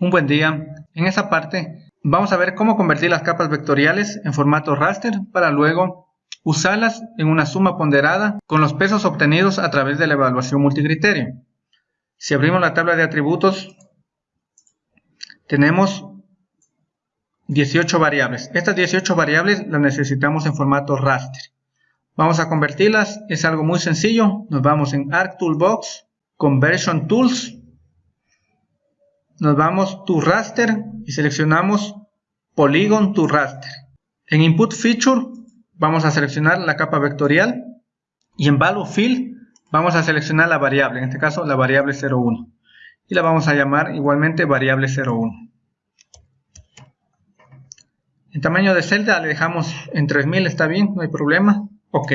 Un buen día. En esta parte vamos a ver cómo convertir las capas vectoriales en formato raster para luego usarlas en una suma ponderada con los pesos obtenidos a través de la evaluación multicriterio. Si abrimos la tabla de atributos, tenemos 18 variables. Estas 18 variables las necesitamos en formato raster. Vamos a convertirlas, es algo muy sencillo. Nos vamos en ArcToolbox, Conversion Tools. Nos vamos to Raster y seleccionamos Polygon to Raster. En Input Feature vamos a seleccionar la capa vectorial y en Value Field vamos a seleccionar la variable, en este caso la variable 01 y la vamos a llamar igualmente variable 01. El tamaño de celda le dejamos en 3000, está bien, no hay problema. Ok.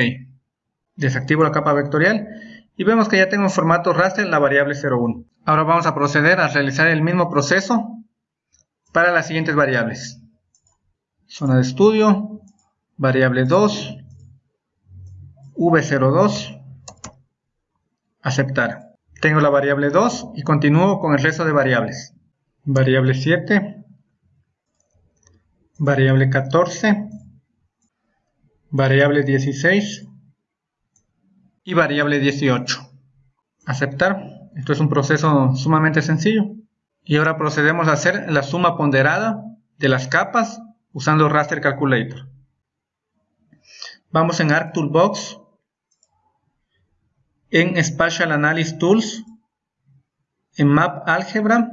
Desactivo la capa vectorial y vemos que ya tengo en formato raster la variable 01. Ahora vamos a proceder a realizar el mismo proceso para las siguientes variables. Zona de estudio, variable 2, v02, aceptar. Tengo la variable 2 y continúo con el resto de variables. Variable 7, variable 14, variable 16 y variable 18. Aceptar. Esto es un proceso sumamente sencillo. Y ahora procedemos a hacer la suma ponderada de las capas usando Raster Calculator. Vamos en ArcToolbox, en Spatial Analysis Tools, en Map Algebra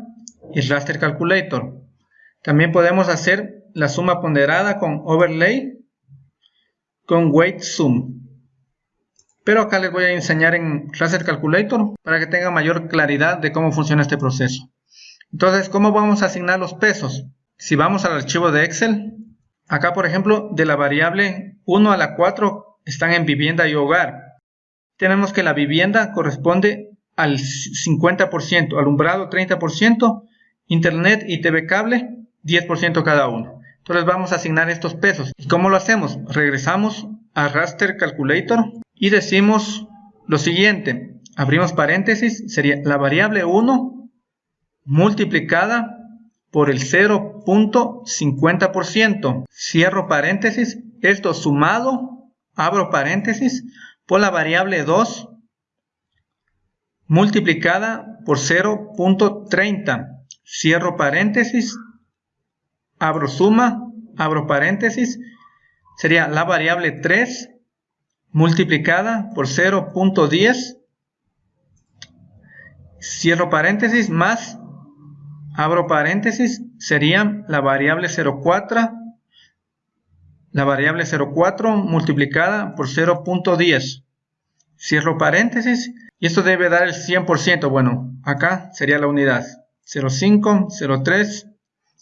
y Raster Calculator. También podemos hacer la suma ponderada con Overlay con Weight Sum. Pero acá les voy a enseñar en Raster Calculator para que tengan mayor claridad de cómo funciona este proceso. Entonces, ¿cómo vamos a asignar los pesos? Si vamos al archivo de Excel, acá por ejemplo, de la variable 1 a la 4 están en vivienda y hogar. Tenemos que la vivienda corresponde al 50%, alumbrado 30%, internet y TV cable 10% cada uno. Entonces vamos a asignar estos pesos. ¿Y cómo lo hacemos? Regresamos a Raster Calculator y decimos lo siguiente. Abrimos paréntesis, sería la variable 1 multiplicada por el 0.50%. Cierro paréntesis, esto sumado, abro paréntesis, por la variable 2 multiplicada por 0.30. Cierro paréntesis, abro suma, abro paréntesis, sería la variable 3 multiplicada por 0.10, cierro paréntesis, más, abro paréntesis, sería la variable 0.4, la variable 0.4 multiplicada por 0.10, cierro paréntesis, y esto debe dar el 100%, bueno, acá sería la unidad, 0.5, 0.3,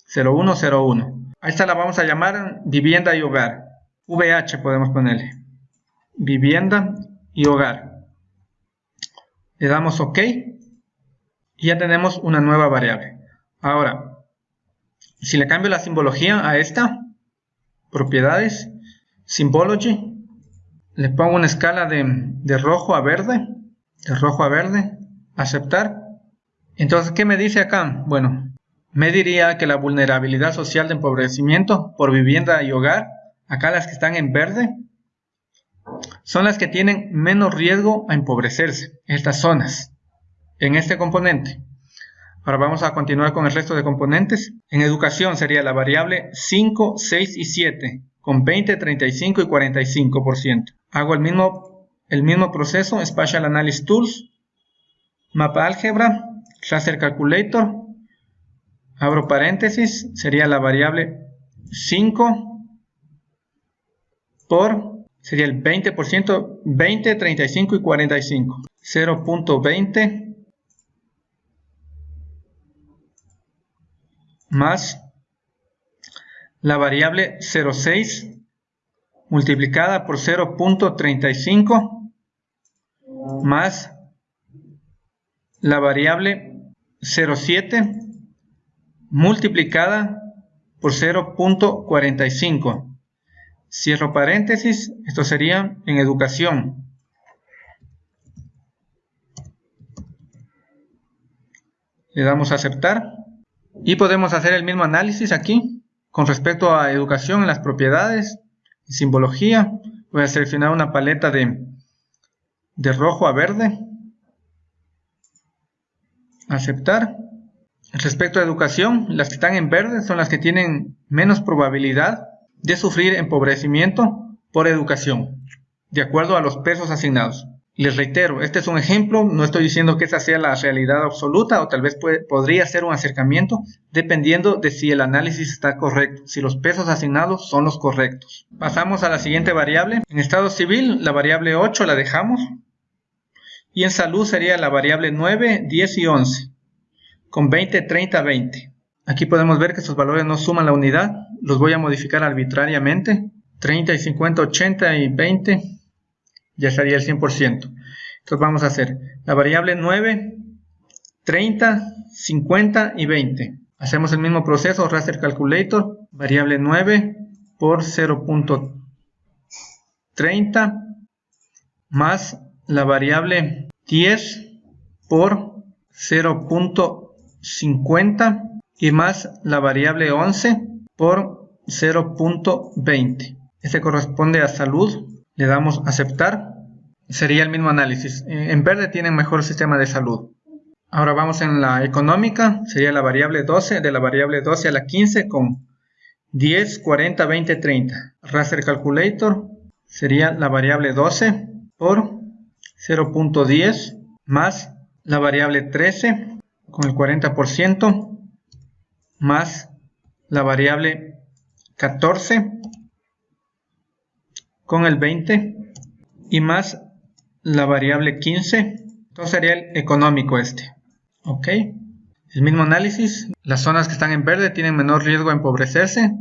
0101. A esta la vamos a llamar vivienda y hogar. VH podemos ponerle. Vivienda y hogar. Le damos OK. Y ya tenemos una nueva variable. Ahora, si le cambio la simbología a esta, propiedades, symbology, le pongo una escala de, de rojo a verde, de rojo a verde, aceptar. Entonces, ¿qué me dice acá? Bueno, me diría que la vulnerabilidad social de empobrecimiento por vivienda y hogar, acá las que están en verde, son las que tienen menos riesgo a empobrecerse, estas zonas, en este componente. Ahora vamos a continuar con el resto de componentes. En educación sería la variable 5, 6 y 7, con 20, 35 y 45%. Hago el mismo, el mismo proceso, Spatial Analysis Tools, Mapa Álgebra, Raster Calculator, abro paréntesis, sería la variable 5 por, sería el 20%, 20, 35 y 45. 0.20 más la variable 0.6 multiplicada por 0.35 más la variable 0.7 multiplicada por 0.45. Cierro paréntesis, esto sería en educación. Le damos a aceptar. Y podemos hacer el mismo análisis aquí con respecto a educación las propiedades, simbología. Voy a seleccionar una paleta de, de rojo a verde. Aceptar. Respecto a educación, las que están en verde son las que tienen menos probabilidad de sufrir empobrecimiento por educación, de acuerdo a los pesos asignados. Les reitero, este es un ejemplo, no estoy diciendo que esa sea la realidad absoluta o tal vez podría ser un acercamiento dependiendo de si el análisis está correcto, si los pesos asignados son los correctos. Pasamos a la siguiente variable. En estado civil la variable 8 la dejamos y en salud sería la variable 9, 10 y 11 con 20, 30, 20. Aquí podemos ver que estos valores no suman la unidad, los voy a modificar arbitrariamente. 30 y 50, 80 y 20 ya sería el 100%. Entonces vamos a hacer la variable 9, 30, 50 y 20. Hacemos el mismo proceso, raster calculator, variable 9 por 0.30 más la variable 10 por 0.50 y más la variable 11 por 0.20. Este corresponde a salud le damos aceptar, sería el mismo análisis. En verde tienen mejor sistema de salud. Ahora vamos en la económica, sería la variable 12, de la variable 12 a la 15 con 10, 40, 20, 30. Raster Calculator sería la variable 12 por 0.10 más la variable 13 con el 40% más la variable 14 con el 20 y más la variable 15. Entonces sería el económico este. Ok. El mismo análisis. Las zonas que están en verde tienen menor riesgo de empobrecerse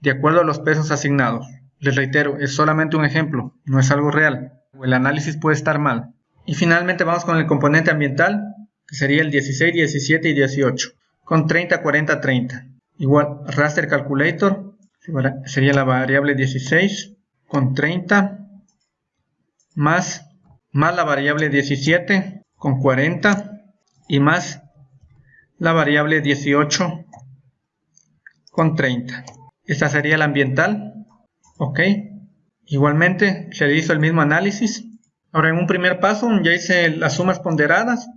de acuerdo a los pesos asignados. Les reitero, es solamente un ejemplo, no es algo real. El análisis puede estar mal. Y finalmente vamos con el componente ambiental, que sería el 16, 17 y 18, con 30, 40, 30. Igual, raster calculator, sería la variable 16, con 30 más, más la variable 17 con 40 y más la variable 18 con 30. Esta sería la ambiental. Ok. Igualmente se hizo el mismo análisis. Ahora en un primer paso ya hice las sumas ponderadas.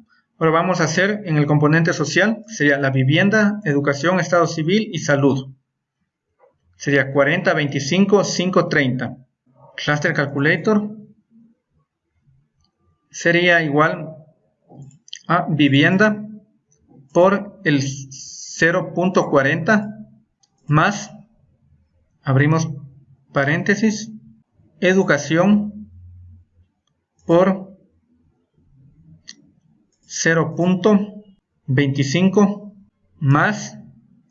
Ahora vamos a hacer en el componente social. Sería la vivienda, educación, estado civil y salud sería 40, 25, 5, 30. Raster Calculator sería igual a vivienda por el 0.40 más, abrimos paréntesis, educación por 0.25 más,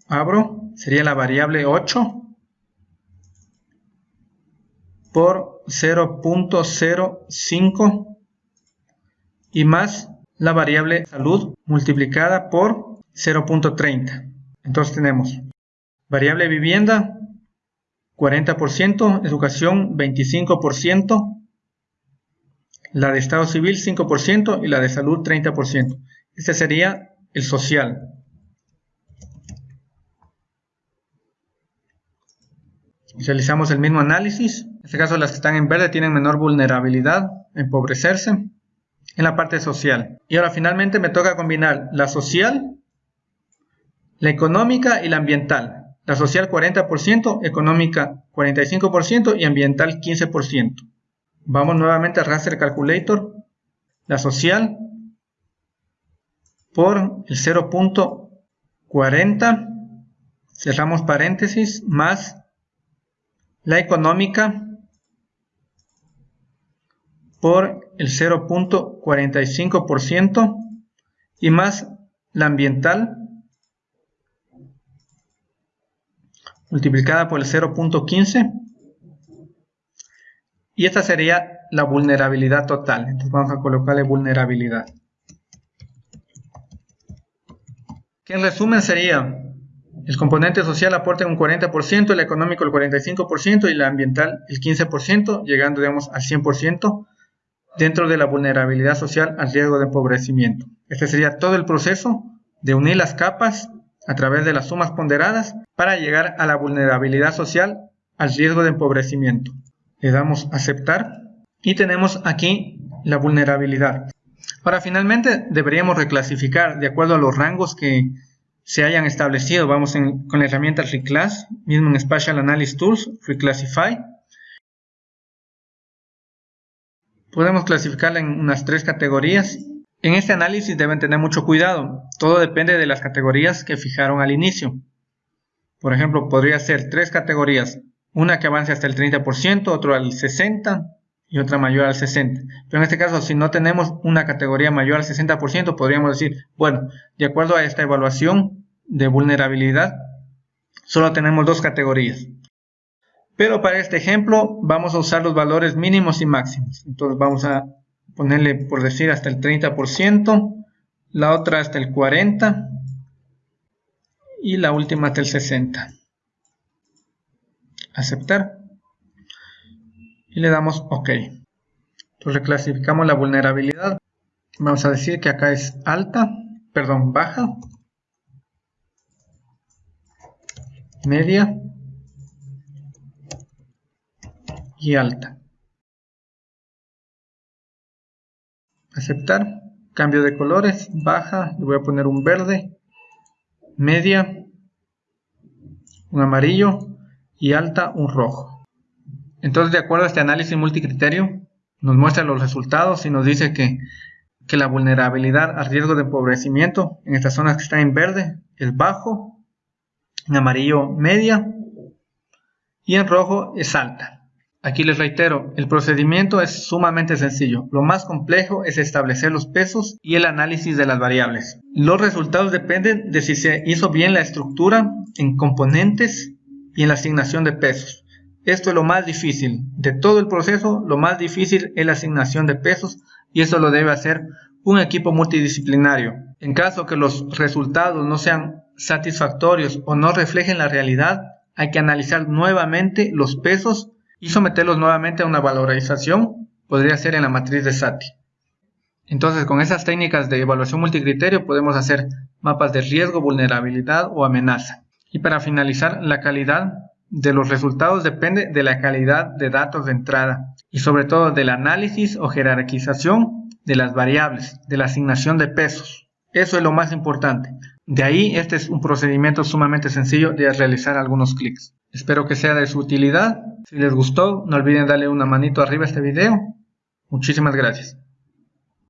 abro, sería la variable 8 por 0.05 y más la variable salud multiplicada por 0.30. Entonces tenemos variable vivienda 40%, educación 25%, la de estado civil 5% y la de salud 30%. Este sería el social. Realizamos el mismo análisis. En este caso las que están en verde tienen menor vulnerabilidad empobrecerse en la parte social. Y ahora finalmente me toca combinar la social, la económica y la ambiental. La social 40%, económica 45% y ambiental 15%. Vamos nuevamente a Raster Calculator. La social por el 0.40, cerramos paréntesis, más la económica por el 0.45% y más la ambiental multiplicada por el 0.15 y esta sería la vulnerabilidad total. Entonces vamos a colocarle vulnerabilidad. Que en resumen sería el componente social aporta un 40%, el económico el 45% y la ambiental el 15%, llegando digamos al 100% dentro de la vulnerabilidad social al riesgo de empobrecimiento. Este sería todo el proceso de unir las capas a través de las sumas ponderadas para llegar a la vulnerabilidad social al riesgo de empobrecimiento. Le damos aceptar y tenemos aquí la vulnerabilidad. Ahora finalmente deberíamos reclasificar de acuerdo a los rangos que se hayan establecido. Vamos con la herramienta Reclass, mismo en Spatial Analysis Tools, Reclassify. Podemos clasificarla en unas tres categorías. En este análisis deben tener mucho cuidado. Todo depende de las categorías que fijaron al inicio. Por ejemplo, podría ser tres categorías. Una que avance hasta el 30%, otro al 60% y otra mayor al 60%. Pero en este caso, si no tenemos una categoría mayor al 60%, podríamos decir, bueno, de acuerdo a esta evaluación de vulnerabilidad, solo tenemos dos categorías. Pero para este ejemplo vamos a usar los valores mínimos y máximos. Entonces vamos a ponerle, por decir, hasta el 30%, la otra hasta el 40% y la última hasta el 60%. Aceptar. Y le damos OK. Entonces clasificamos la vulnerabilidad. Vamos a decir que acá es alta, perdón, baja, media y alta. Aceptar. Cambio de colores. Baja. Le voy a poner un verde. Media. Un amarillo. Y alta un rojo. Entonces de acuerdo a este análisis multicriterio nos muestra los resultados y nos dice que, que la vulnerabilidad al riesgo de empobrecimiento en estas zonas que están en verde es bajo, en amarillo media y en rojo es alta. Aquí les reitero, el procedimiento es sumamente sencillo. Lo más complejo es establecer los pesos y el análisis de las variables. Los resultados dependen de si se hizo bien la estructura en componentes y en la asignación de pesos. Esto es lo más difícil. De todo el proceso, lo más difícil es la asignación de pesos y eso lo debe hacer un equipo multidisciplinario. En caso que los resultados no sean satisfactorios o no reflejen la realidad, hay que analizar nuevamente los pesos y someterlos nuevamente a una valorización, podría ser en la matriz de SATI. Entonces, con esas técnicas de evaluación multicriterio podemos hacer mapas de riesgo, vulnerabilidad o amenaza. Y para finalizar, la calidad de los resultados depende de la calidad de datos de entrada y sobre todo del análisis o jerarquización de las variables, de la asignación de pesos. Eso es lo más importante. De ahí, este es un procedimiento sumamente sencillo de realizar algunos clics. Espero que sea de su utilidad. Si les gustó, no olviden darle una manito arriba a este video. Muchísimas gracias.